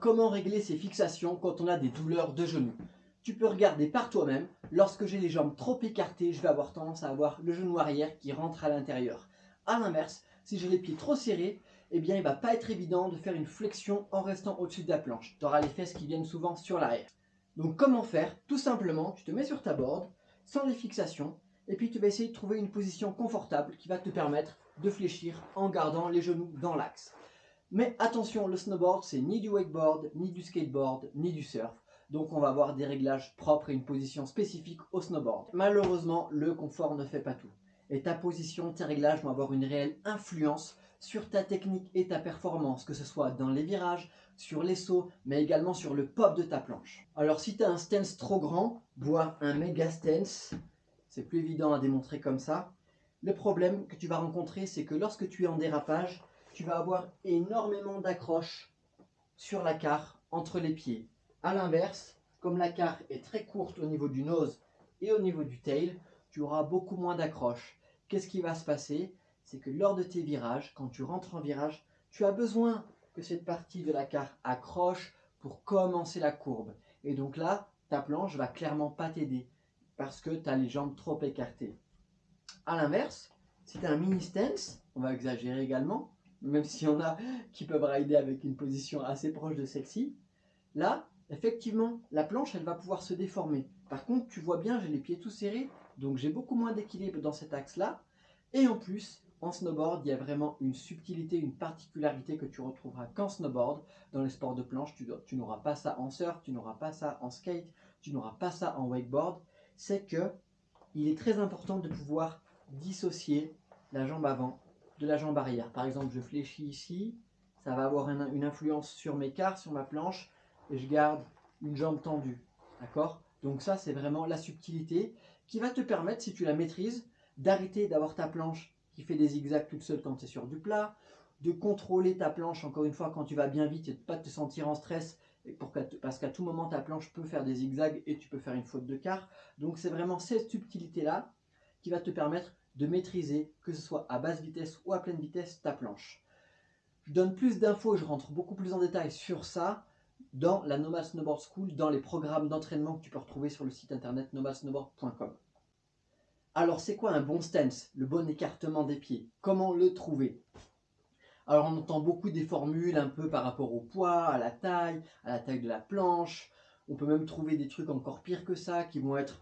Comment régler ces fixations quand on a des douleurs de genoux Tu peux regarder par toi-même. Lorsque j'ai les jambes trop écartées, je vais avoir tendance à avoir le genou arrière qui rentre à l'intérieur. A l'inverse, si j'ai les pieds trop serrés, eh bien, il ne va pas être évident de faire une flexion en restant au-dessus de la planche. Tu auras les fesses qui viennent souvent sur l'arrière. Donc, comment faire? Tout simplement, tu te mets sur ta board, sans les fixations, et puis tu vas essayer de trouver une position confortable qui va te permettre de fléchir en gardant les genoux dans l'axe. Mais attention, le snowboard, c'est ni du wakeboard, ni du skateboard, ni du surf. Donc on va avoir des réglages propres et une position spécifique au snowboard. Malheureusement, le confort ne fait pas tout. Et ta position, tes réglages vont avoir une réelle influence sur ta technique et ta performance, que ce soit dans les virages, sur les sauts, mais également sur le pop de ta planche. Alors si tu as un stance trop grand, voire un méga stance, c'est plus évident à démontrer comme ça. Le problème que tu vas rencontrer, c'est que lorsque tu es en dérapage, tu vas avoir énormément d'accroches sur la carre entre les pieds. A l'inverse, comme la carre est très courte au niveau du nose et au niveau du tail, tu auras beaucoup moins d'accroches. Qu'est-ce qui va se passer? C'est que lors de tes virages, quand tu rentres en virage, tu as besoin que cette partie de la carre accroche pour commencer la courbe. Et donc là, ta planche va clairement pas t'aider parce que tu as les jambes trop écartées. A l'inverse, si tu as un mini stance, on va exagérer également, même s'il y en a qui peuvent rider avec une position assez proche de celle-ci, là, effectivement, la planche, elle va pouvoir se déformer. Par contre, tu vois bien, j'ai les pieds tout serrés, donc j'ai beaucoup moins d'équilibre dans cet axe-là. Et en plus, en snowboard, il y a vraiment une subtilité, une particularité que tu retrouveras qu'en snowboard. Dans les sports de planche, tu, tu n'auras pas ça en surf, tu n'auras pas ça en skate, tu n'auras pas ça en wakeboard. C'est que il est très important de pouvoir dissocier la jambe avant de la jambe arrière. Par exemple, je fléchis ici, ça va avoir une, influence sur mes quarts, sur ma planche, et je garde une jambe tendue. D'accord? Donc ça, c'est vraiment la subtilité qui va te permettre, si tu la maîtrises, d'arrêter d'avoir ta planche qui fait des zigzags toute seule quand tu es sur du plat, de contrôler ta planche, encore une fois, quand tu vas bien vite et de ne pas te sentir en stress, parce qu'à tout moment, ta planche peut faire des zigzags et tu peux faire une faute de quart. Donc c'est vraiment cette subtilité-là qui va te permettre de maîtriser, que ce soit à basse vitesse ou à pleine vitesse, ta planche. Je donne plus d'infos, je rentre beaucoup plus en détail sur ça dans la Nomad Snowboard School, dans les programmes d'entraînement que tu peux retrouver sur le site internet nomadsnowboard.com. Alors c'est quoi un bon stance, le bon écartement des pieds? Comment le trouver? Alors on entend beaucoup des formules un peu par rapport au poids, à la taille, à la taille de la planche. On peut même trouver des trucs encore pires que ça qui vont être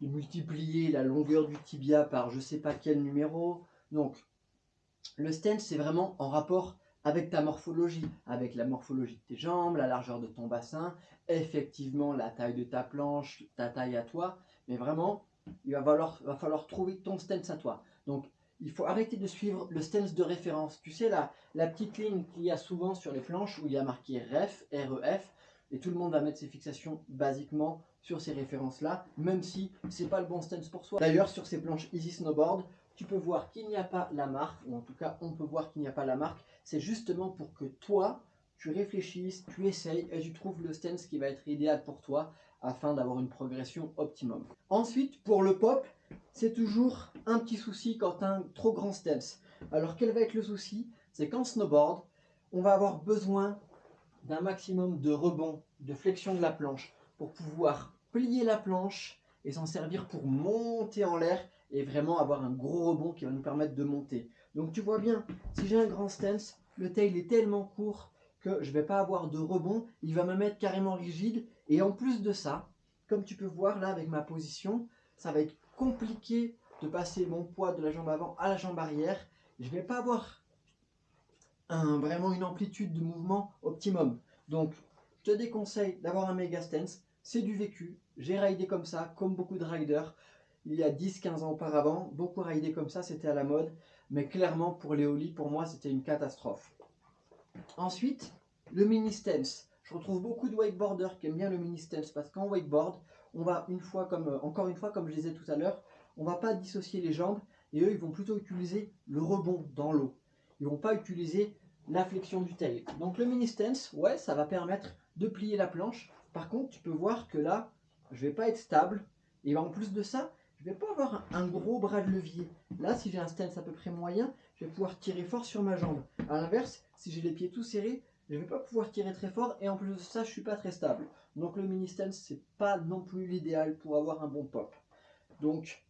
de multiplier la longueur du tibia par je sais pas quel numéro. Donc, le stance, c'est vraiment en rapport avec ta morphologie, avec la morphologie de tes jambes, la largeur de ton bassin, effectivement la taille de ta planche, ta taille à toi, mais vraiment, il va falloir, va falloir trouver ton stance à toi. Donc, il faut arrêter de suivre le stance de référence. Tu sais, la, la petite ligne qu'il y a souvent sur les planches où il y a marqué REF, REF, et tout le monde va mettre ses fixations basiquement sur ces références-là, même si c'est pas le bon stance pour soi. D'ailleurs, sur ces planches Easy Snowboard, tu peux voir qu'il n'y a pas la marque, ou en tout cas, on peut voir qu'il n'y a pas la marque. C'est justement pour que toi, tu réfléchisses, tu essayes et tu trouves le stance qui va être idéal pour toi afin d'avoir une progression optimum. Ensuite, pour le pop, c'est toujours un petit souci quand un trop grand stance. Alors, quel va être le souci? C'est qu'en snowboard, on va avoir besoin d'un maximum de rebond, de flexion de la planche pour pouvoir plier la planche et s'en servir pour monter en l'air et vraiment avoir un gros rebond qui va nous permettre de monter. Donc tu vois bien, si j'ai un grand stance, le tail est tellement court que je ne vais pas avoir de rebond, il va me mettre carrément rigide et en plus de ça, comme tu peux voir là avec ma position, ça va être compliqué de passer mon poids de la jambe avant à la jambe arrière. Je ne vais pas avoir un, vraiment une amplitude de mouvement optimum. Donc je te déconseille d'avoir un méga stance c'est du vécu. J'ai raidé comme ça, comme beaucoup de riders. Il y a 10-15 ans auparavant, beaucoup raidé comme ça, c'était à la mode. Mais clairement, pour Léoli, pour moi, c'était une catastrophe. Ensuite, le mini stance. Je retrouve beaucoup de wakeboarders qui aiment bien le mini stance parce qu'en wakeboard, on va une fois comme euh, encore une fois comme je disais tout à l'heure, on va pas dissocier les jambes et eux ils vont plutôt utiliser le rebond dans l'eau. Ils vont pas utiliser la flexion du tail. Donc le mini stance, ouais, ça va permettre de plier la planche, par contre, tu peux voir que là, je ne vais pas être stable. Et en plus de ça, je ne vais pas avoir un gros bras de levier. Là, si j'ai un stance à peu près moyen, je vais pouvoir tirer fort sur ma jambe. A l'inverse, si j'ai les pieds tout serrés, je ne vais pas pouvoir tirer très fort et en plus de ça, je suis pas très stable. Donc le mini stance, c'est pas non plus l'idéal pour avoir un bon pop. Donc,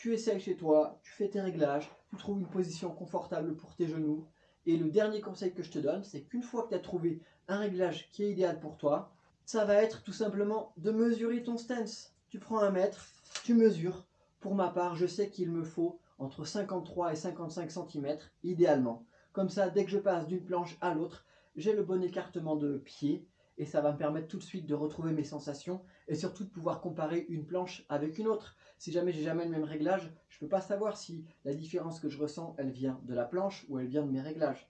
tu essayes chez toi, tu fais tes réglages, tu trouves une position confortable pour tes genoux. Et le dernier conseil que je te donne, c'est qu'une fois que tu as trouvé un réglage qui est idéal pour toi, ça va être tout simplement de mesurer ton stance. Tu prends un mètre, tu mesures. Pour ma part, je sais qu'il me faut entre 53 et 55 cm idéalement. Comme ça, dès que je passe d'une planche à l'autre, j'ai le bon écartement de pied et ça va me permettre tout de suite de retrouver mes sensations et surtout de pouvoir comparer une planche avec une autre. Si jamais j'ai jamais le même réglage, je ne peux pas savoir si la différence que je ressens, elle vient de la planche ou elle vient de mes réglages.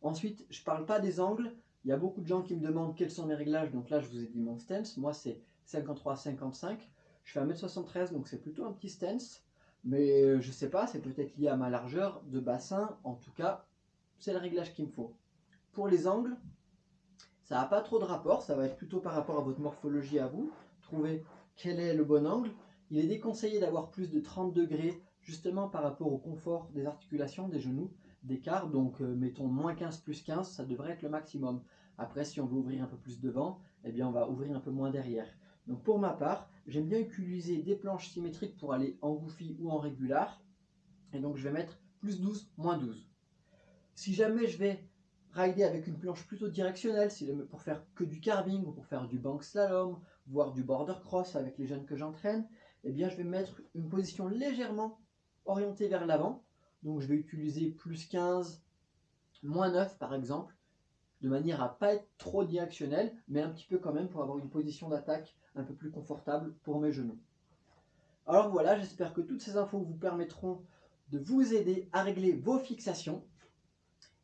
Ensuite, je ne parle pas des angles. Il y a beaucoup de gens qui me demandent quels sont mes réglages. Donc là, je vous ai dit mon stance. Moi, c'est 53-55. Je fais 1m73, donc c'est plutôt un petit stance. Mais je ne sais pas, c'est peut-être lié à ma largeur de bassin. En tout cas, c'est le réglage qu'il me faut. Pour les angles, ça n'a pas trop de rapport, ça va être plutôt par rapport à votre morphologie à vous. Trouver quel est le bon angle. Il est déconseillé d'avoir plus de 30 degrés, justement par rapport au confort des articulations, des genoux, d'écart. Donc euh, mettons moins 15 plus 15, ça devrait être le maximum. Après, si on veut ouvrir un peu plus devant, eh bien on va ouvrir un peu moins derrière. Donc pour ma part, j'aime bien utiliser des planches symétriques pour aller en goofy ou en régular. Et donc je vais mettre plus 12, moins 12. Si jamais je vais rider avec une planche plutôt directionnelle, pour faire que du carving ou pour faire du bank slalom, voire du border cross avec les jeunes que j'entraîne, eh bien je vais mettre une position légèrement orientée vers l'avant. Donc je vais utiliser plus 15, moins 9 par exemple, de manière à pas être trop directionnel, mais un petit peu quand même pour avoir une position d'attaque un peu plus confortable pour mes genoux. Alors voilà, j'espère que toutes ces infos vous permettront de vous aider à régler vos fixations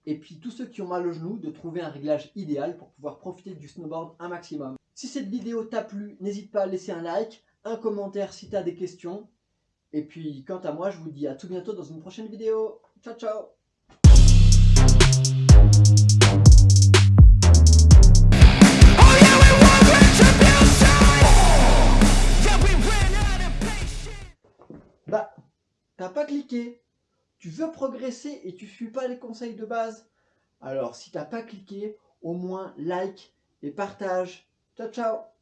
et puis tous ceux qui ont mal au genou, de trouver un réglage idéal pour pouvoir profiter du snowboard un maximum. Si cette vidéo t'a plu, n'hésite pas à laisser un like, un commentaire si tu as des questions. Et puis quant à moi, je vous dis à tout bientôt dans une prochaine vidéo. Ciao ciao Bah, t'as pas cliqué tu veux progresser et tu ne suis pas les conseils de base, alors si tu n'as pas cliqué, au moins like et partage. Ciao ciao